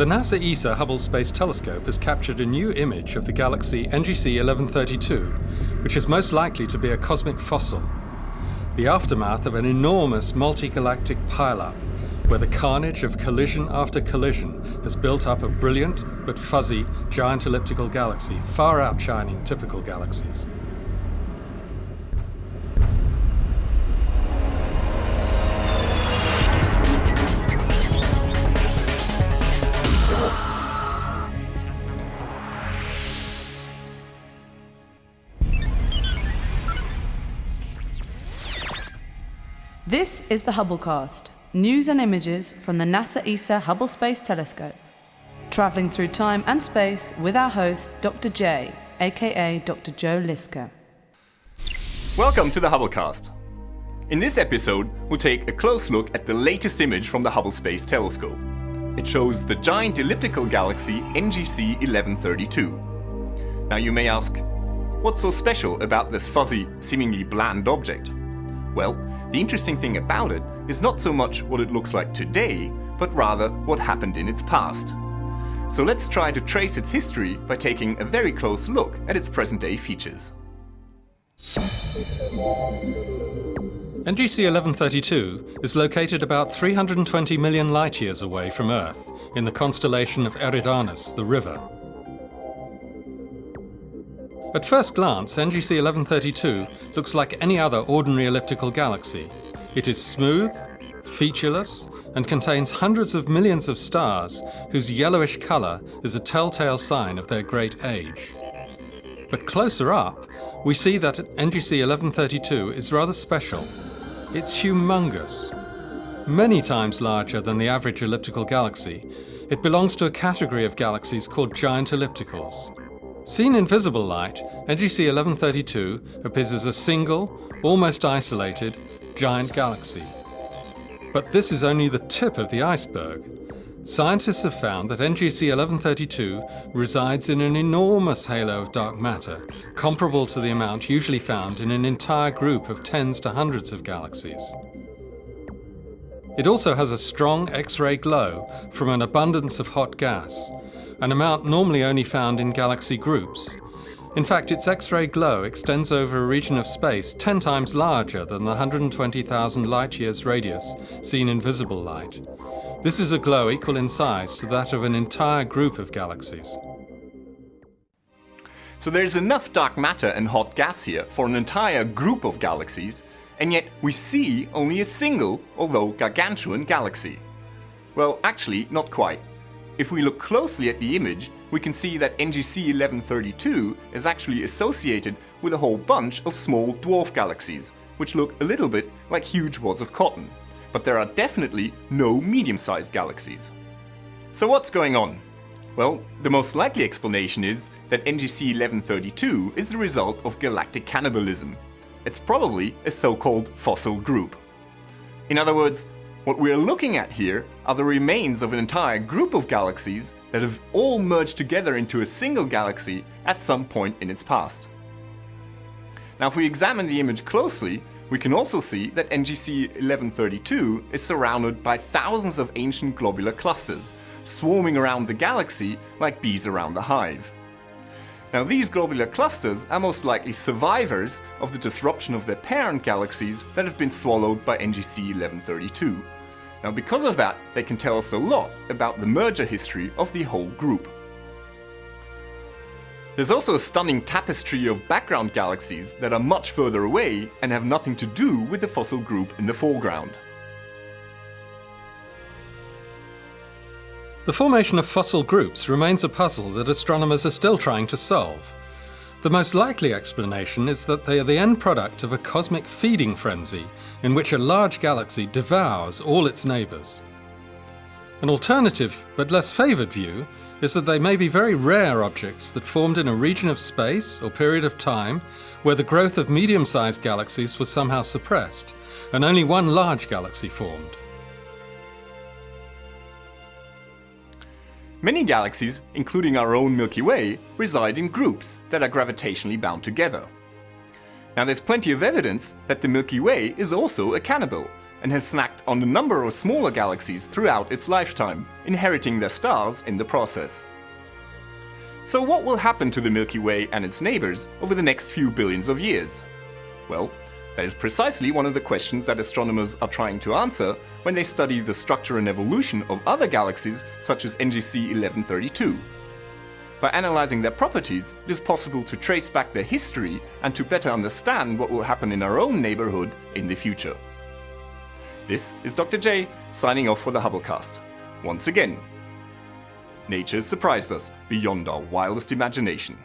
The NASA ESA Hubble Space Telescope has captured a new image of the galaxy NGC 1132, which is most likely to be a cosmic fossil, the aftermath of an enormous multi-galactic pileup, where the carnage of collision after collision has built up a brilliant but fuzzy giant elliptical galaxy far outshining typical galaxies. This is the Hubblecast, news and images from the NASA ESA Hubble Space Telescope. Travelling through time and space with our host, Dr. J, aka Dr. Joe Liske. Welcome to the Hubblecast. In this episode, we'll take a close look at the latest image from the Hubble Space Telescope. It shows the giant elliptical galaxy NGC 1132. Now you may ask, what's so special about this fuzzy, seemingly bland object? Well, the interesting thing about it is not so much what it looks like today, but rather what happened in its past. So let's try to trace its history by taking a very close look at its present-day features. NGC 1132 is located about 320 million light-years away from Earth in the constellation of Eridanus, the river. At first glance, NGC 1132 looks like any other ordinary elliptical galaxy. It is smooth, featureless, and contains hundreds of millions of stars whose yellowish color is a telltale sign of their great age. But closer up, we see that NGC 1132 is rather special. It's humongous. Many times larger than the average elliptical galaxy, it belongs to a category of galaxies called giant ellipticals. Seen in visible light, NGC 1132 appears as a single, almost isolated, giant galaxy. But this is only the tip of the iceberg. Scientists have found that NGC 1132 resides in an enormous halo of dark matter, comparable to the amount usually found in an entire group of tens to hundreds of galaxies. It also has a strong X-ray glow from an abundance of hot gas, an amount normally only found in galaxy groups. In fact, its X-ray glow extends over a region of space 10 times larger than the 120,000 light-years radius seen in visible light. This is a glow equal in size to that of an entire group of galaxies. So there's enough dark matter and hot gas here for an entire group of galaxies, and yet we see only a single, although gargantuan, galaxy. Well, actually, not quite. If we look closely at the image, we can see that NGC 1132 is actually associated with a whole bunch of small dwarf galaxies, which look a little bit like huge wads of cotton. But there are definitely no medium-sized galaxies. So what's going on? Well, the most likely explanation is that NGC 1132 is the result of galactic cannibalism. It's probably a so-called fossil group. In other words, what we're looking at here are the remains of an entire group of galaxies that have all merged together into a single galaxy at some point in its past. Now if we examine the image closely, we can also see that NGC 1132 is surrounded by thousands of ancient globular clusters, swarming around the galaxy like bees around the hive. Now these globular clusters are most likely survivors of the disruption of their parent galaxies that have been swallowed by NGC 1132. Now because of that, they can tell us a lot about the merger history of the whole group. There's also a stunning tapestry of background galaxies that are much further away and have nothing to do with the fossil group in the foreground. The formation of fossil groups remains a puzzle that astronomers are still trying to solve. The most likely explanation is that they are the end product of a cosmic feeding frenzy in which a large galaxy devours all its neighbours. An alternative, but less favoured view, is that they may be very rare objects that formed in a region of space or period of time where the growth of medium-sized galaxies was somehow suppressed, and only one large galaxy formed. Many galaxies, including our own Milky Way, reside in groups that are gravitationally bound together. Now there's plenty of evidence that the Milky Way is also a cannibal and has snacked on a number of smaller galaxies throughout its lifetime, inheriting their stars in the process. So what will happen to the Milky Way and its neighbors over the next few billions of years? Well, that is precisely one of the questions that astronomers are trying to answer when they study the structure and evolution of other galaxies such as NGC 1132. By analyzing their properties, it is possible to trace back their history and to better understand what will happen in our own neighborhood in the future. This is Dr. J signing off for the Hubblecast. Once again, nature has surprised us beyond our wildest imagination.